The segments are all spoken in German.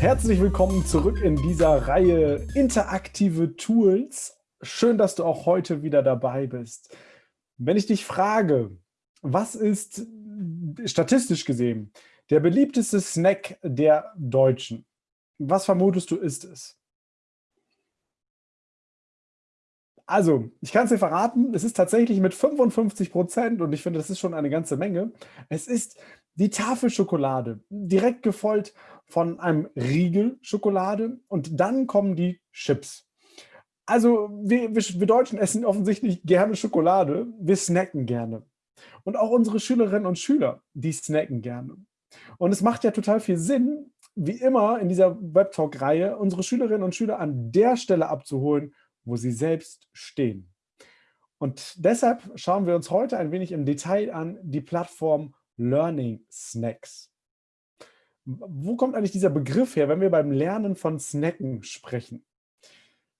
Herzlich willkommen zurück in dieser Reihe interaktive Tools. Schön, dass du auch heute wieder dabei bist. Wenn ich dich frage, was ist statistisch gesehen der beliebteste Snack der Deutschen? Was vermutest du, ist es? Also, ich kann es dir verraten, es ist tatsächlich mit 55 Prozent und ich finde, das ist schon eine ganze Menge. Es ist die Tafelschokolade, direkt gefolgt von einem Riegel Schokolade und dann kommen die Chips. Also, wir, wir Deutschen essen offensichtlich gerne Schokolade, wir snacken gerne. Und auch unsere Schülerinnen und Schüler, die snacken gerne. Und es macht ja total viel Sinn, wie immer in dieser Webtalk-Reihe, unsere Schülerinnen und Schüler an der Stelle abzuholen, wo sie selbst stehen. Und deshalb schauen wir uns heute ein wenig im Detail an die Plattform Learning Snacks. Wo kommt eigentlich dieser Begriff her, wenn wir beim Lernen von Snacken sprechen?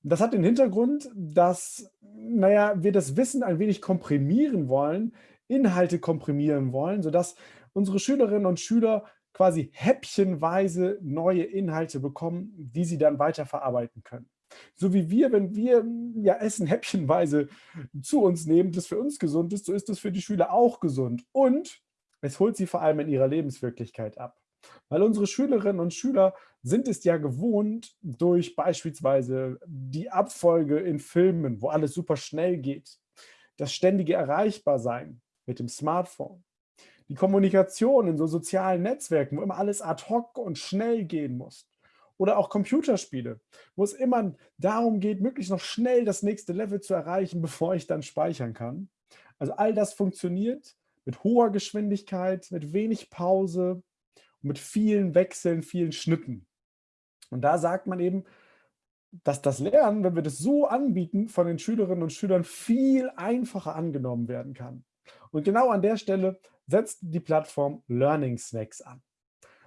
Das hat den Hintergrund, dass naja, wir das Wissen ein wenig komprimieren wollen, Inhalte komprimieren wollen, sodass unsere Schülerinnen und Schüler quasi häppchenweise neue Inhalte bekommen, die sie dann weiterverarbeiten können. So wie wir, wenn wir ja Essen häppchenweise zu uns nehmen, das für uns gesund ist, so ist das für die Schüler auch gesund. Und es holt sie vor allem in ihrer Lebenswirklichkeit ab. Weil unsere Schülerinnen und Schüler sind es ja gewohnt, durch beispielsweise die Abfolge in Filmen, wo alles super schnell geht, das ständige Erreichbarsein mit dem Smartphone, die Kommunikation in so sozialen Netzwerken, wo immer alles ad hoc und schnell gehen muss, oder auch Computerspiele, wo es immer darum geht, möglichst noch schnell das nächste Level zu erreichen, bevor ich dann speichern kann. Also all das funktioniert mit hoher Geschwindigkeit, mit wenig Pause, mit vielen Wechseln, vielen Schnitten. Und da sagt man eben, dass das Lernen, wenn wir das so anbieten, von den Schülerinnen und Schülern viel einfacher angenommen werden kann. Und genau an der Stelle setzt die Plattform Learning Snacks an.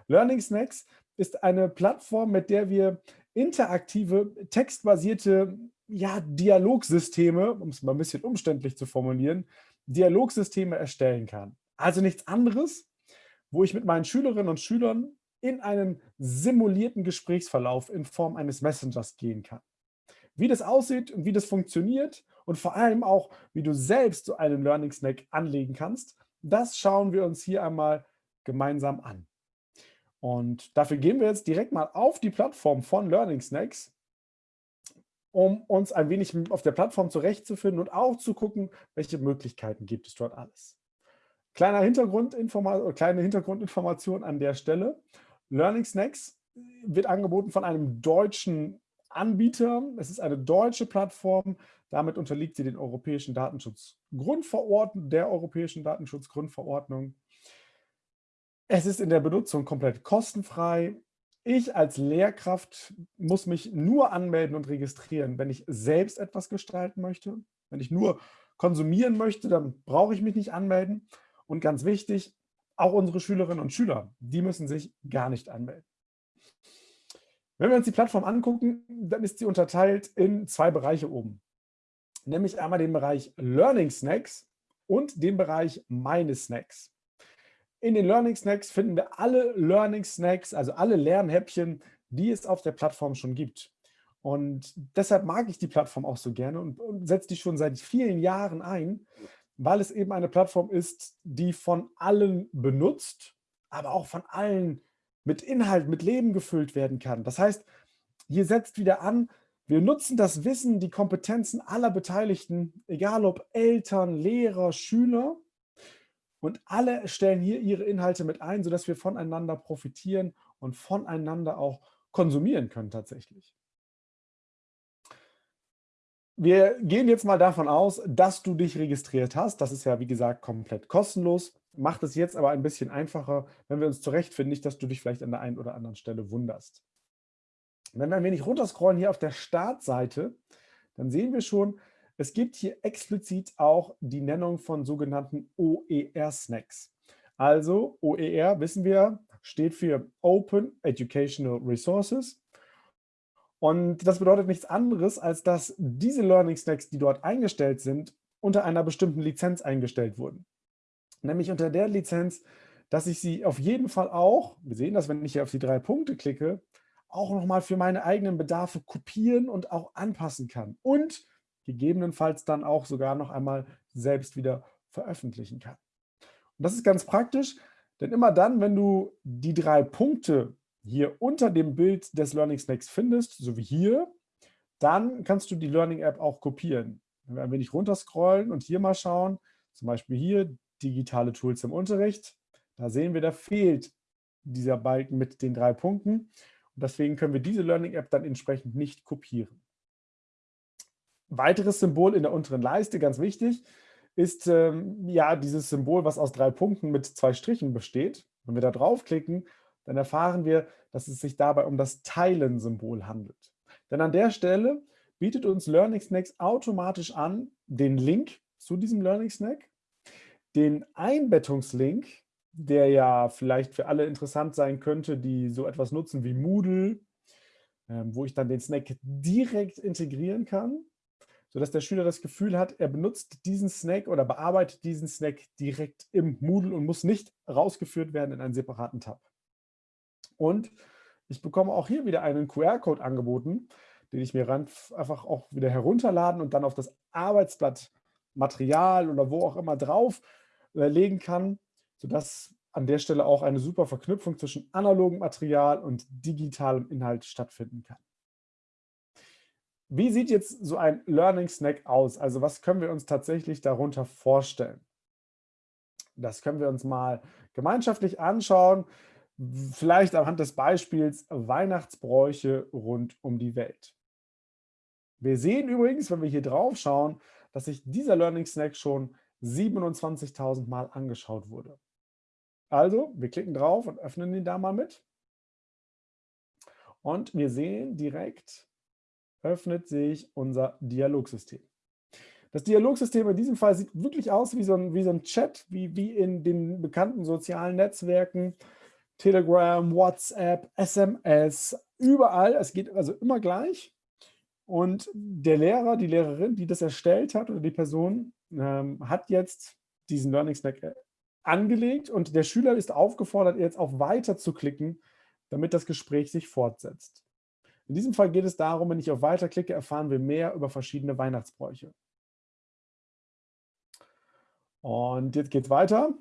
Learning Snacks ist eine Plattform, mit der wir interaktive, textbasierte ja, Dialogsysteme, um es mal ein bisschen umständlich zu formulieren, Dialogsysteme erstellen kann. Also nichts anderes, wo ich mit meinen Schülerinnen und Schülern in einen simulierten Gesprächsverlauf in Form eines Messengers gehen kann. Wie das aussieht und wie das funktioniert und vor allem auch, wie du selbst so einen Learning Snack anlegen kannst, das schauen wir uns hier einmal gemeinsam an. Und dafür gehen wir jetzt direkt mal auf die Plattform von Learning Snacks, um uns ein wenig auf der Plattform zurechtzufinden und auch zu gucken, welche Möglichkeiten gibt es dort alles. Kleiner Hintergrundinforma kleine Hintergrundinformation an der Stelle. Learning Snacks wird angeboten von einem deutschen Anbieter. Es ist eine deutsche Plattform. Damit unterliegt sie den europäischen Datenschutzgrundverordnung, der europäischen Datenschutzgrundverordnung. Es ist in der Benutzung komplett kostenfrei. Ich als Lehrkraft muss mich nur anmelden und registrieren, wenn ich selbst etwas gestalten möchte. Wenn ich nur konsumieren möchte, dann brauche ich mich nicht anmelden. Und ganz wichtig, auch unsere Schülerinnen und Schüler, die müssen sich gar nicht anmelden. Wenn wir uns die Plattform angucken, dann ist sie unterteilt in zwei Bereiche oben. Nämlich einmal den Bereich Learning Snacks und den Bereich Meine Snacks. In den Learning Snacks finden wir alle Learning Snacks, also alle Lernhäppchen, die es auf der Plattform schon gibt. Und deshalb mag ich die Plattform auch so gerne und, setze die schon seit vielen Jahren ein, weil es eben eine Plattform ist, die von allen benutzt, aber auch von allen mit Inhalt, mit Leben gefüllt werden kann. Das heißt, hier setzt wieder an, wir nutzen das Wissen, die Kompetenzen aller Beteiligten, egal ob Eltern, Lehrer, Schüler, und alle stellen hier ihre Inhalte mit ein, sodass wir voneinander profitieren und voneinander auch konsumieren können tatsächlich. Wir gehen jetzt mal davon aus, dass du dich registriert hast. Das ist ja, wie gesagt, komplett kostenlos. Macht es jetzt aber ein bisschen einfacher, wenn wir uns zurechtfinden, nicht, dass du dich vielleicht an der einen oder anderen Stelle wunderst. Wenn wir ein wenig runterscrollen hier auf der Startseite, dann sehen wir schon, es gibt hier explizit auch die Nennung von sogenannten OER-Snacks. Also OER, wissen wir, steht für Open Educational Resources. Und das bedeutet nichts anderes, als dass diese Learning Snacks, die dort eingestellt sind, unter einer bestimmten Lizenz eingestellt wurden. Nämlich unter der Lizenz, dass ich sie auf jeden Fall auch, wir sehen das, wenn ich hier auf die drei Punkte klicke, auch nochmal für meine eigenen Bedarfe kopieren und auch anpassen kann und gegebenenfalls dann auch sogar noch einmal selbst wieder veröffentlichen kann. Und das ist ganz praktisch, denn immer dann, wenn du die drei Punkte hier unter dem Bild des Learning Snacks findest, so wie hier, dann kannst du die Learning App auch kopieren. Wenn wir ein wenig runterscrollen und hier mal schauen, zum Beispiel hier digitale Tools im Unterricht, da sehen wir, da fehlt dieser Balken mit den drei Punkten. Und deswegen können wir diese Learning App dann entsprechend nicht kopieren. Weiteres Symbol in der unteren Leiste, ganz wichtig, ist ähm, ja dieses Symbol, was aus drei Punkten mit zwei Strichen besteht. Wenn wir da draufklicken, dann erfahren wir, dass es sich dabei um das Teilen-Symbol handelt. Denn an der Stelle bietet uns Learning Snacks automatisch an, den Link zu diesem Learning Snack, den Einbettungslink, der ja vielleicht für alle interessant sein könnte, die so etwas nutzen wie Moodle, ähm, wo ich dann den Snack direkt integrieren kann sodass der Schüler das Gefühl hat, er benutzt diesen Snack oder bearbeitet diesen Snack direkt im Moodle und muss nicht rausgeführt werden in einen separaten Tab. Und ich bekomme auch hier wieder einen QR-Code angeboten, den ich mir einfach auch wieder herunterladen und dann auf das Arbeitsblatt Material oder wo auch immer drauf äh, legen kann, sodass an der Stelle auch eine super Verknüpfung zwischen analogem Material und digitalem Inhalt stattfinden kann. Wie sieht jetzt so ein Learning Snack aus? Also was können wir uns tatsächlich darunter vorstellen? Das können wir uns mal gemeinschaftlich anschauen, vielleicht anhand des Beispiels Weihnachtsbräuche rund um die Welt. Wir sehen übrigens, wenn wir hier drauf schauen, dass sich dieser Learning Snack schon 27.000 Mal angeschaut wurde. Also, wir klicken drauf und öffnen ihn da mal mit. Und wir sehen direkt, öffnet sich unser Dialogsystem. Das Dialogsystem in diesem Fall sieht wirklich aus wie so ein, wie so ein Chat, wie, wie in den bekannten sozialen Netzwerken, Telegram, WhatsApp, SMS, überall. Es geht also immer gleich. Und der Lehrer, die Lehrerin, die das erstellt hat oder die Person, ähm, hat jetzt diesen Learning Snack äh, angelegt und der Schüler ist aufgefordert, jetzt auf Weiter zu klicken, damit das Gespräch sich fortsetzt. In diesem Fall geht es darum, wenn ich auf Weiter klicke, erfahren wir mehr über verschiedene Weihnachtsbräuche. Und jetzt geht es weiter.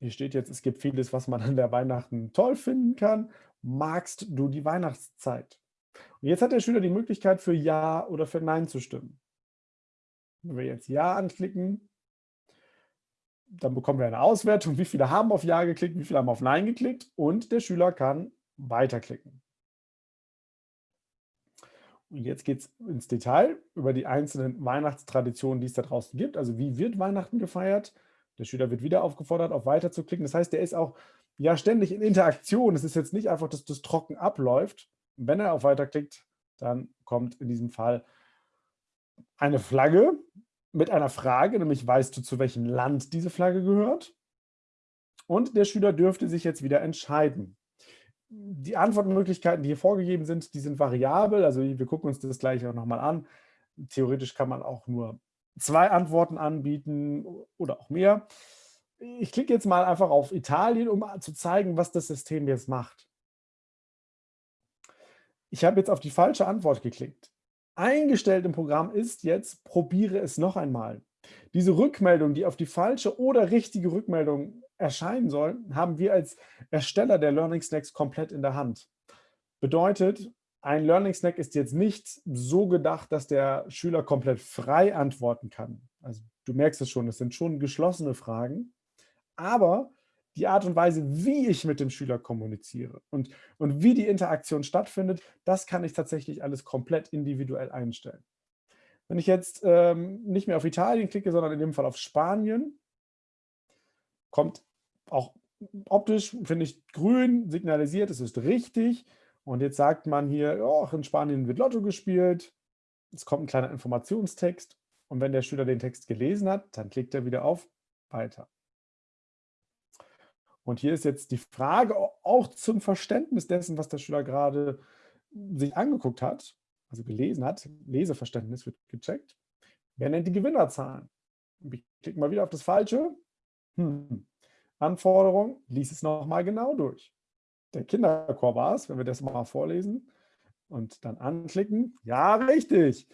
Hier steht jetzt, es gibt vieles, was man an der Weihnachten toll finden kann. Magst du die Weihnachtszeit? Und jetzt hat der Schüler die Möglichkeit, für Ja oder für Nein zu stimmen. Wenn wir jetzt Ja anklicken, dann bekommen wir eine Auswertung, wie viele haben auf Ja geklickt, wie viele haben auf Nein geklickt und der Schüler kann weiterklicken. Jetzt geht es ins Detail über die einzelnen Weihnachtstraditionen, die es da draußen gibt. Also wie wird Weihnachten gefeiert? Der Schüler wird wieder aufgefordert, auf Weiter zu klicken. Das heißt, der ist auch ja ständig in Interaktion. Es ist jetzt nicht einfach, dass das trocken abläuft. Wenn er auf Weiter klickt, dann kommt in diesem Fall eine Flagge mit einer Frage, nämlich weißt du, zu welchem Land diese Flagge gehört? Und der Schüler dürfte sich jetzt wieder entscheiden die Antwortmöglichkeiten, die hier vorgegeben sind, die sind variabel. Also wir gucken uns das gleich auch nochmal an. Theoretisch kann man auch nur zwei Antworten anbieten oder auch mehr. Ich klicke jetzt mal einfach auf Italien, um zu zeigen, was das System jetzt macht. Ich habe jetzt auf die falsche Antwort geklickt. Eingestellt im Programm ist jetzt, probiere es noch einmal. Diese Rückmeldung, die auf die falsche oder richtige Rückmeldung erscheinen soll, haben wir als Ersteller der Learning Snacks komplett in der Hand. Bedeutet, ein Learning Snack ist jetzt nicht so gedacht, dass der Schüler komplett frei antworten kann. Also du merkst es schon, es sind schon geschlossene Fragen, aber die Art und Weise, wie ich mit dem Schüler kommuniziere und, und wie die Interaktion stattfindet, das kann ich tatsächlich alles komplett individuell einstellen. Wenn ich jetzt ähm, nicht mehr auf Italien klicke, sondern in dem Fall auf Spanien, kommt auch optisch, finde ich, grün signalisiert, es ist richtig. Und jetzt sagt man hier, oh, in Spanien wird Lotto gespielt. Es kommt ein kleiner Informationstext. Und wenn der Schüler den Text gelesen hat, dann klickt er wieder auf Weiter. Und hier ist jetzt die Frage auch zum Verständnis dessen, was der Schüler gerade sich angeguckt hat, also gelesen hat. Leseverständnis wird gecheckt. Wer nennt die Gewinnerzahlen? Ich klicke mal wieder auf das Falsche. Hm. Anforderung, lies es nochmal genau durch. Der Kinderchor war es, wenn wir das mal vorlesen. und dann anklicken. Ja, richtig.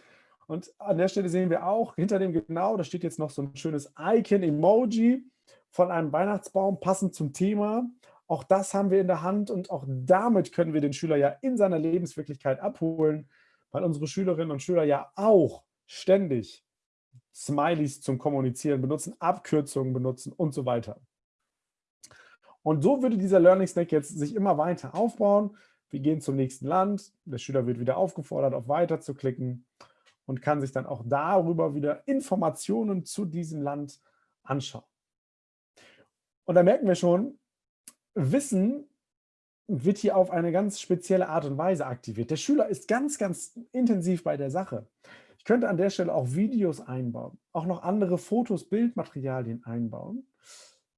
Und an der Stelle sehen wir auch, hinter dem genau, da steht jetzt noch so ein schönes Icon-Emoji von einem Weihnachtsbaum, passend zum Thema. Auch das haben wir in der Hand und auch damit können wir den Schüler ja in seiner Lebenswirklichkeit abholen, weil unsere Schülerinnen und Schüler ja auch ständig Smileys zum Kommunizieren benutzen, Abkürzungen benutzen und so weiter. Und so würde dieser Learning Snack jetzt sich immer weiter aufbauen. Wir gehen zum nächsten Land, der Schüler wird wieder aufgefordert, auf Weiter zu klicken und kann sich dann auch darüber wieder Informationen zu diesem Land anschauen. Und da merken wir schon, Wissen wird hier auf eine ganz spezielle Art und Weise aktiviert. Der Schüler ist ganz, ganz intensiv bei der Sache. Ich könnte an der Stelle auch Videos einbauen, auch noch andere Fotos, Bildmaterialien einbauen.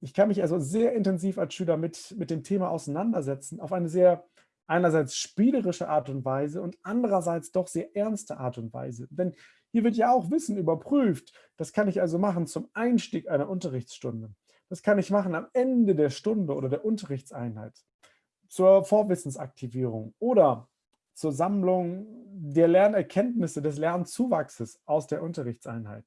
Ich kann mich also sehr intensiv als Schüler mit, mit dem Thema auseinandersetzen, auf eine sehr einerseits spielerische Art und Weise und andererseits doch sehr ernste Art und Weise. Denn hier wird ja auch Wissen überprüft. Das kann ich also machen zum Einstieg einer Unterrichtsstunde. Das kann ich machen am Ende der Stunde oder der Unterrichtseinheit, zur Vorwissensaktivierung oder zur Sammlung der Lernerkenntnisse, des Lernzuwachses aus der Unterrichtseinheit.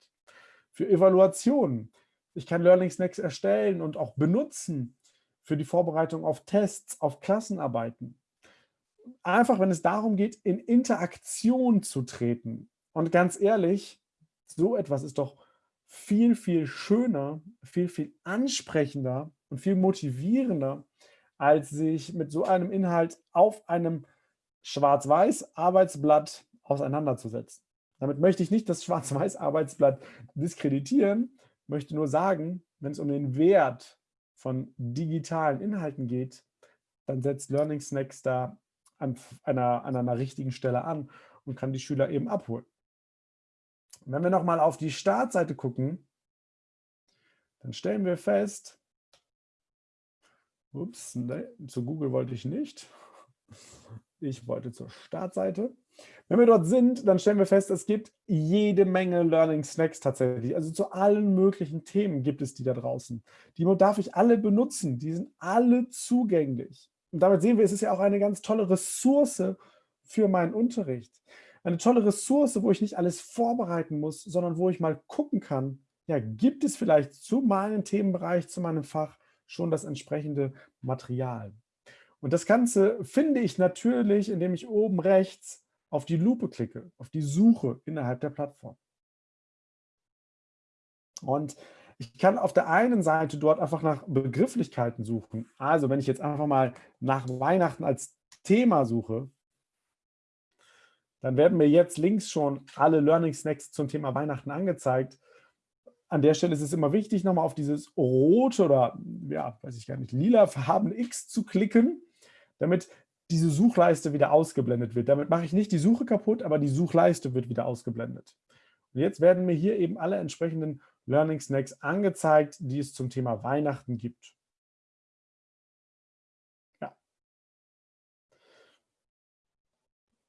Für Evaluationen. Ich kann Learning Snacks erstellen und auch benutzen für die Vorbereitung auf Tests, auf Klassenarbeiten. Einfach, wenn es darum geht, in Interaktion zu treten. Und ganz ehrlich, so etwas ist doch viel, viel schöner, viel, viel ansprechender und viel motivierender, als sich mit so einem Inhalt auf einem Schwarz-Weiß-Arbeitsblatt auseinanderzusetzen. Damit möchte ich nicht das Schwarz-Weiß-Arbeitsblatt diskreditieren, möchte nur sagen, wenn es um den Wert von digitalen Inhalten geht, dann setzt Learning Snacks da an einer, an einer richtigen Stelle an und kann die Schüler eben abholen. Wenn wir nochmal auf die Startseite gucken, dann stellen wir fest, ups, ne, zu Google wollte ich nicht, ich wollte zur Startseite. Wenn wir dort sind, dann stellen wir fest, es gibt jede Menge Learning Snacks tatsächlich. Also zu allen möglichen Themen gibt es die da draußen. Die darf ich alle benutzen, die sind alle zugänglich. Und damit sehen wir, es ist ja auch eine ganz tolle Ressource für meinen Unterricht eine tolle Ressource, wo ich nicht alles vorbereiten muss, sondern wo ich mal gucken kann, ja, gibt es vielleicht zu meinem Themenbereich, zu meinem Fach schon das entsprechende Material. Und das Ganze finde ich natürlich, indem ich oben rechts auf die Lupe klicke, auf die Suche innerhalb der Plattform. Und ich kann auf der einen Seite dort einfach nach Begrifflichkeiten suchen. Also wenn ich jetzt einfach mal nach Weihnachten als Thema suche, dann werden mir jetzt links schon alle Learning Snacks zum Thema Weihnachten angezeigt. An der Stelle ist es immer wichtig, nochmal auf dieses rote oder, ja, weiß ich gar nicht, lila farbene X zu klicken, damit diese Suchleiste wieder ausgeblendet wird. Damit mache ich nicht die Suche kaputt, aber die Suchleiste wird wieder ausgeblendet. Und jetzt werden mir hier eben alle entsprechenden Learning Snacks angezeigt, die es zum Thema Weihnachten gibt.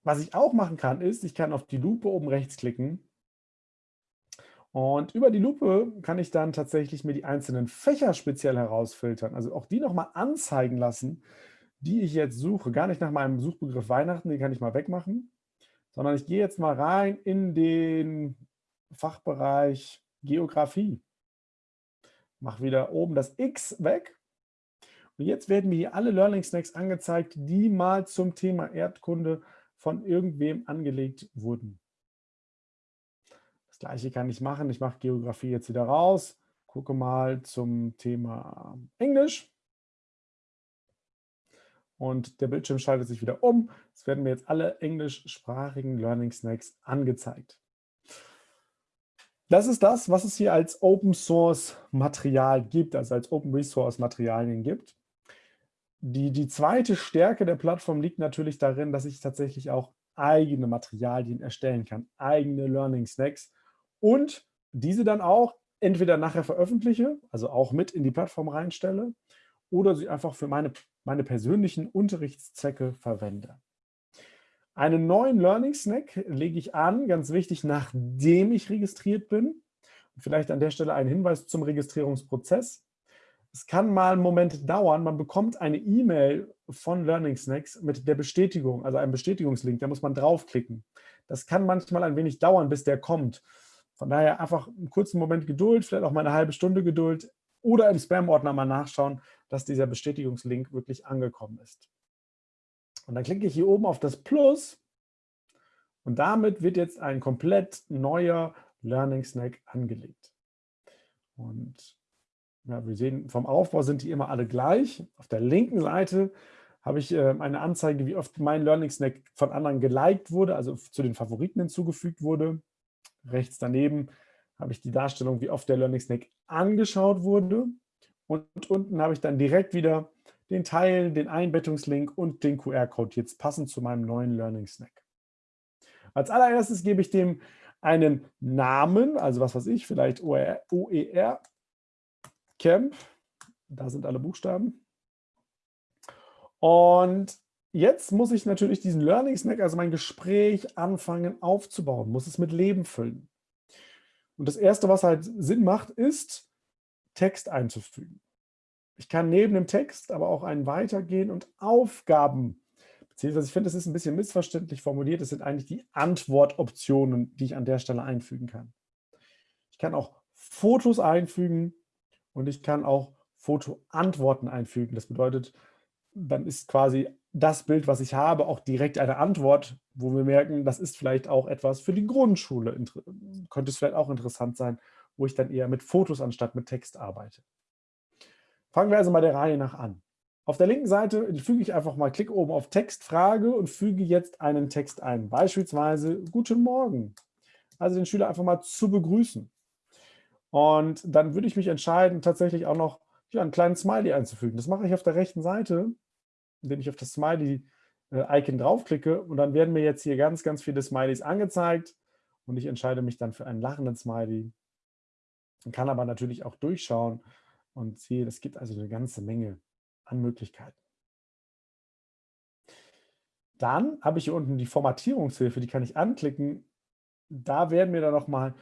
Was ich auch machen kann, ist, ich kann auf die Lupe oben rechts klicken und über die Lupe kann ich dann tatsächlich mir die einzelnen Fächer speziell herausfiltern, also auch die nochmal anzeigen lassen, die ich jetzt suche. Gar nicht nach meinem Suchbegriff Weihnachten, den kann ich mal wegmachen, sondern ich gehe jetzt mal rein in den Fachbereich Geografie. Mache wieder oben das X weg. Und jetzt werden mir hier alle Learning Snacks angezeigt, die mal zum Thema Erdkunde von irgendwem angelegt wurden. Das gleiche kann ich machen. Ich mache Geografie jetzt wieder raus, gucke mal zum Thema Englisch. Und der Bildschirm schaltet sich wieder um. Es werden mir jetzt alle englischsprachigen Learning Snacks angezeigt. Das ist das, was es hier als Open Source Material gibt, also als Open Resource Materialien gibt. Die, die zweite Stärke der Plattform liegt natürlich darin, dass ich tatsächlich auch eigene Materialien erstellen kann, eigene Learning Snacks und diese dann auch entweder nachher veröffentliche, also auch mit in die Plattform reinstelle oder sie einfach für meine, meine persönlichen Unterrichtszwecke verwende. Einen neuen Learning Snack lege ich an, ganz wichtig, nachdem ich registriert bin. Vielleicht an der Stelle ein Hinweis zum Registrierungsprozess. Es kann mal einen Moment dauern. Man bekommt eine E-Mail von Learning Snacks mit der Bestätigung, also einem Bestätigungslink. Da muss man draufklicken. Das kann manchmal ein wenig dauern, bis der kommt. Von daher einfach einen kurzen Moment Geduld, vielleicht auch mal eine halbe Stunde Geduld oder im Spam-Ordner mal nachschauen, dass dieser Bestätigungslink wirklich angekommen ist. Und dann klicke ich hier oben auf das Plus und damit wird jetzt ein komplett neuer Learning Snack angelegt. Und ja, wir sehen, vom Aufbau sind die immer alle gleich. Auf der linken Seite habe ich äh, eine Anzeige, wie oft mein Learning Snack von anderen geliked wurde, also zu den Favoriten hinzugefügt wurde. Rechts daneben habe ich die Darstellung, wie oft der Learning Snack angeschaut wurde. Und unten habe ich dann direkt wieder den Teil, den Einbettungslink und den QR-Code jetzt passend zu meinem neuen Learning Snack. Als allererstes gebe ich dem einen Namen, also was weiß ich, vielleicht OER, Camp. Da sind alle Buchstaben. Und jetzt muss ich natürlich diesen Learning Snack, also mein Gespräch, anfangen aufzubauen, muss es mit Leben füllen. Und das Erste, was halt Sinn macht, ist, Text einzufügen. Ich kann neben dem Text aber auch einen weitergehen und Aufgaben, beziehungsweise ich finde, es ist ein bisschen missverständlich formuliert, das sind eigentlich die Antwortoptionen, die ich an der Stelle einfügen kann. Ich kann auch Fotos einfügen, und ich kann auch Fotoantworten einfügen. Das bedeutet, dann ist quasi das Bild, was ich habe, auch direkt eine Antwort, wo wir merken, das ist vielleicht auch etwas für die Grundschule. Könnte es vielleicht auch interessant sein, wo ich dann eher mit Fotos anstatt mit Text arbeite. Fangen wir also mal der Reihe nach an. Auf der linken Seite füge ich einfach mal, klick oben auf Textfrage und füge jetzt einen Text ein. Beispielsweise Guten Morgen. Also den Schüler einfach mal zu begrüßen. Und dann würde ich mich entscheiden, tatsächlich auch noch ja, einen kleinen Smiley einzufügen. Das mache ich auf der rechten Seite, indem ich auf das Smiley-Icon draufklicke. Und dann werden mir jetzt hier ganz, ganz viele Smileys angezeigt. Und ich entscheide mich dann für einen lachenden Smiley. Man kann aber natürlich auch durchschauen und sehe, es gibt also eine ganze Menge an Möglichkeiten. Dann habe ich hier unten die Formatierungshilfe, die kann ich anklicken. Da werden mir dann nochmal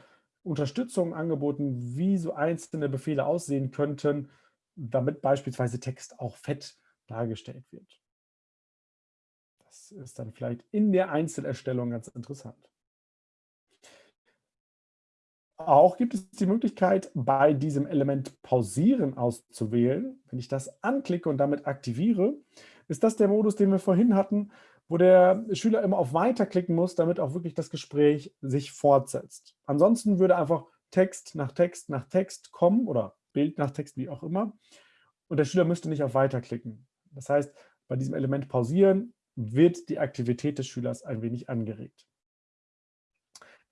Unterstützung angeboten, wie so einzelne Befehle aussehen könnten, damit beispielsweise Text auch fett dargestellt wird. Das ist dann vielleicht in der Einzelerstellung ganz interessant. Auch gibt es die Möglichkeit, bei diesem Element Pausieren auszuwählen. Wenn ich das anklicke und damit aktiviere, ist das der Modus, den wir vorhin hatten, wo der Schüler immer auf Weiter klicken muss, damit auch wirklich das Gespräch sich fortsetzt. Ansonsten würde einfach Text nach Text nach Text kommen oder Bild nach Text, wie auch immer. Und der Schüler müsste nicht auf Weiter klicken. Das heißt, bei diesem Element pausieren wird die Aktivität des Schülers ein wenig angeregt.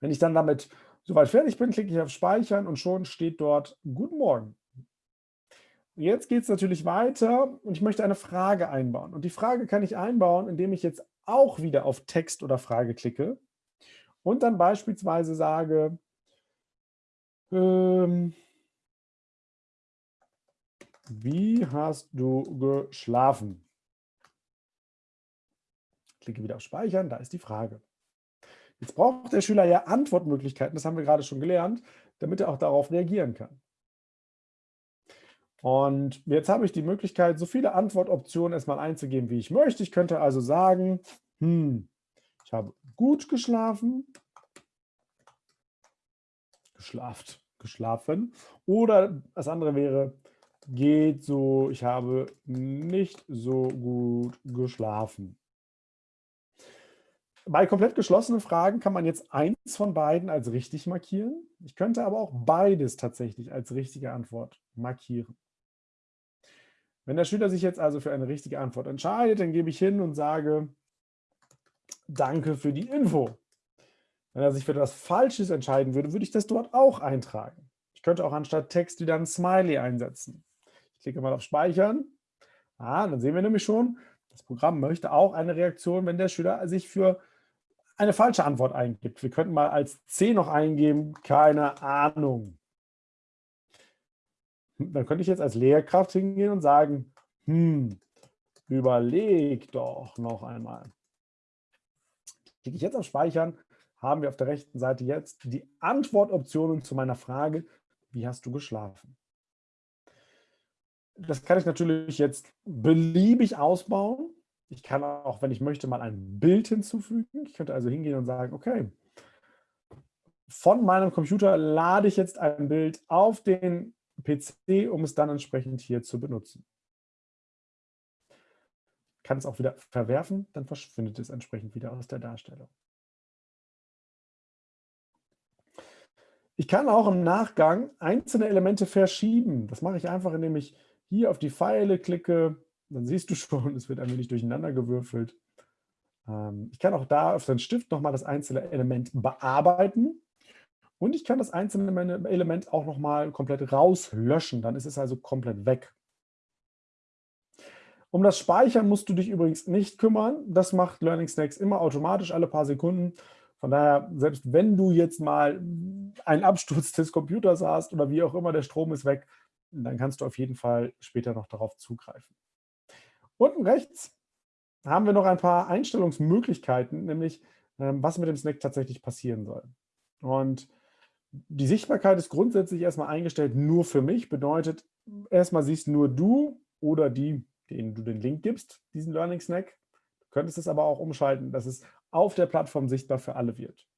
Wenn ich dann damit soweit fertig bin, klicke ich auf Speichern und schon steht dort Guten Morgen. Jetzt geht es natürlich weiter und ich möchte eine Frage einbauen. Und die Frage kann ich einbauen, indem ich jetzt auch wieder auf Text oder Frage klicke und dann beispielsweise sage, ähm, wie hast du geschlafen? Klicke wieder auf Speichern, da ist die Frage. Jetzt braucht der Schüler ja Antwortmöglichkeiten, das haben wir gerade schon gelernt, damit er auch darauf reagieren kann. Und jetzt habe ich die Möglichkeit, so viele Antwortoptionen erstmal einzugeben, wie ich möchte. Ich könnte also sagen, hm, ich habe gut geschlafen, geschlaft, geschlafen. Oder das andere wäre, geht so, ich habe nicht so gut geschlafen. Bei komplett geschlossenen Fragen kann man jetzt eins von beiden als richtig markieren. Ich könnte aber auch beides tatsächlich als richtige Antwort markieren. Wenn der Schüler sich jetzt also für eine richtige Antwort entscheidet, dann gebe ich hin und sage, danke für die Info. Wenn er sich für etwas Falsches entscheiden würde, würde ich das dort auch eintragen. Ich könnte auch anstatt Text wieder ein Smiley einsetzen. Ich klicke mal auf Speichern. Ah, dann sehen wir nämlich schon, das Programm möchte auch eine Reaktion, wenn der Schüler sich für eine falsche Antwort eingibt. Wir könnten mal als C noch eingeben, keine Ahnung. Dann könnte ich jetzt als Lehrkraft hingehen und sagen, hm, überleg doch noch einmal. Klicke ich jetzt auf Speichern, haben wir auf der rechten Seite jetzt die Antwortoptionen zu meiner Frage, wie hast du geschlafen? Das kann ich natürlich jetzt beliebig ausbauen. Ich kann auch, wenn ich möchte, mal ein Bild hinzufügen. Ich könnte also hingehen und sagen, okay, von meinem Computer lade ich jetzt ein Bild auf den PC, um es dann entsprechend hier zu benutzen. Ich kann es auch wieder verwerfen, dann verschwindet es entsprechend wieder aus der Darstellung. Ich kann auch im Nachgang einzelne Elemente verschieben. Das mache ich einfach, indem ich hier auf die Pfeile klicke. Dann siehst du schon, es wird ein wenig durcheinander gewürfelt. Ähm, ich kann auch da auf den Stift nochmal das einzelne Element bearbeiten. Und ich kann das einzelne Element auch nochmal komplett rauslöschen. Dann ist es also komplett weg. Um das Speichern musst du dich übrigens nicht kümmern. Das macht Learning Snacks immer automatisch alle paar Sekunden. Von daher, selbst wenn du jetzt mal einen Absturz des Computers hast oder wie auch immer, der Strom ist weg, dann kannst du auf jeden Fall später noch darauf zugreifen. Unten rechts haben wir noch ein paar Einstellungsmöglichkeiten, nämlich ähm, was mit dem Snack tatsächlich passieren soll. Und die Sichtbarkeit ist grundsätzlich erstmal eingestellt nur für mich, bedeutet, erstmal siehst nur du oder die, denen du den Link gibst, diesen Learning Snack. Du könntest es aber auch umschalten, dass es auf der Plattform sichtbar für alle wird.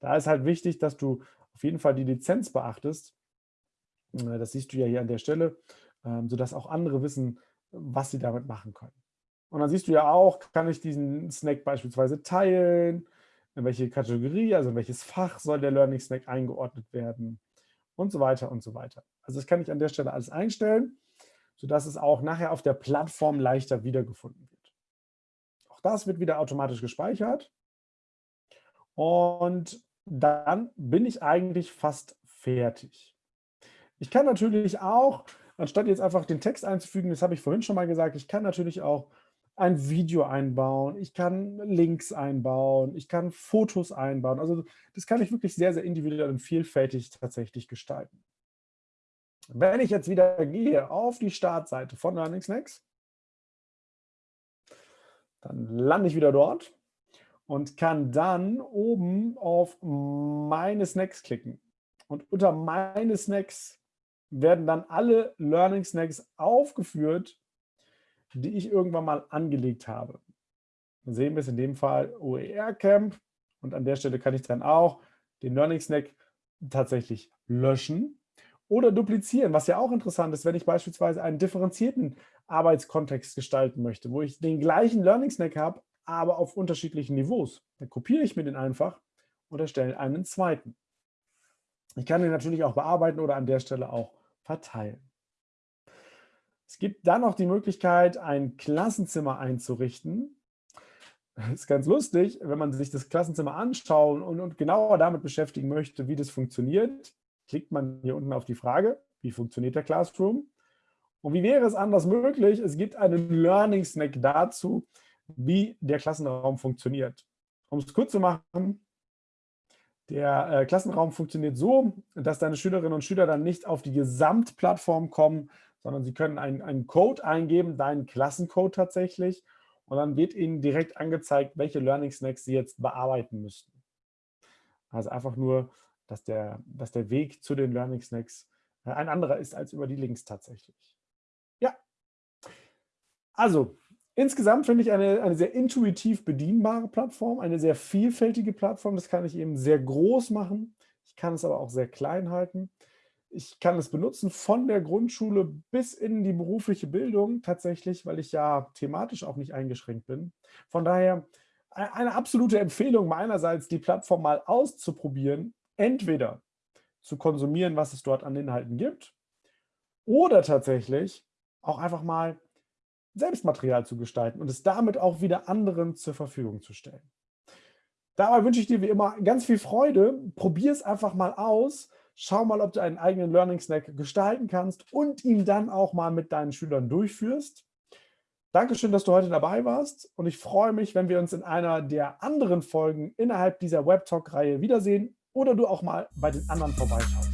Da ist halt wichtig, dass du auf jeden Fall die Lizenz beachtest. Äh, das siehst du ja hier an der Stelle, ähm, sodass auch andere wissen, was sie damit machen können. Und dann siehst du ja auch, kann ich diesen Snack beispielsweise teilen, in welche Kategorie, also in welches Fach soll der Learning Snack eingeordnet werden und so weiter und so weiter. Also das kann ich an der Stelle alles einstellen, sodass es auch nachher auf der Plattform leichter wiedergefunden wird. Auch das wird wieder automatisch gespeichert. Und dann bin ich eigentlich fast fertig. Ich kann natürlich auch, anstatt jetzt einfach den Text einzufügen, das habe ich vorhin schon mal gesagt, ich kann natürlich auch ein Video einbauen, ich kann Links einbauen, ich kann Fotos einbauen. Also das kann ich wirklich sehr, sehr individuell und vielfältig tatsächlich gestalten. Wenn ich jetzt wieder gehe auf die Startseite von Learning Snacks, dann lande ich wieder dort und kann dann oben auf meine Snacks klicken. Und unter meine Snacks werden dann alle Learning Snacks aufgeführt, die ich irgendwann mal angelegt habe. Dann sehen wir es in dem Fall OER Camp und an der Stelle kann ich dann auch den Learning Snack tatsächlich löschen oder duplizieren, was ja auch interessant ist, wenn ich beispielsweise einen differenzierten Arbeitskontext gestalten möchte, wo ich den gleichen Learning Snack habe, aber auf unterschiedlichen Niveaus. Dann kopiere ich mir den einfach und erstelle einen zweiten. Ich kann den natürlich auch bearbeiten oder an der Stelle auch verteilen. Es gibt dann noch die Möglichkeit, ein Klassenzimmer einzurichten. Das ist ganz lustig, wenn man sich das Klassenzimmer anschauen und, und genauer damit beschäftigen möchte, wie das funktioniert klickt man hier unten auf die Frage, wie funktioniert der Classroom? Und wie wäre es anders möglich? Es gibt einen Learning Snack dazu, wie der Klassenraum funktioniert. Um es kurz zu machen, der äh, Klassenraum funktioniert so, dass deine Schülerinnen und Schüler dann nicht auf die Gesamtplattform kommen, sondern sie können einen, einen Code eingeben, deinen Klassencode tatsächlich, und dann wird ihnen direkt angezeigt, welche Learning Snacks sie jetzt bearbeiten müssten. Also einfach nur dass der, dass der Weg zu den Learning Snacks äh, ein anderer ist als über die Links tatsächlich. Ja, also insgesamt finde ich eine, eine sehr intuitiv bedienbare Plattform, eine sehr vielfältige Plattform. Das kann ich eben sehr groß machen. Ich kann es aber auch sehr klein halten. Ich kann es benutzen von der Grundschule bis in die berufliche Bildung tatsächlich, weil ich ja thematisch auch nicht eingeschränkt bin. Von daher e-, eine absolute Empfehlung meinerseits, die Plattform mal auszuprobieren entweder zu konsumieren, was es dort an Inhalten gibt, oder tatsächlich auch einfach mal Selbstmaterial zu gestalten und es damit auch wieder anderen zur Verfügung zu stellen. Dabei wünsche ich dir wie immer ganz viel Freude. Probier es einfach mal aus. Schau mal, ob du einen eigenen Learning Snack gestalten kannst und ihn dann auch mal mit deinen Schülern durchführst. Dankeschön, dass du heute dabei warst und ich freue mich, wenn wir uns in einer der anderen Folgen innerhalb dieser Webtalk-Reihe wiedersehen oder du auch mal bei den anderen vorbeischaust.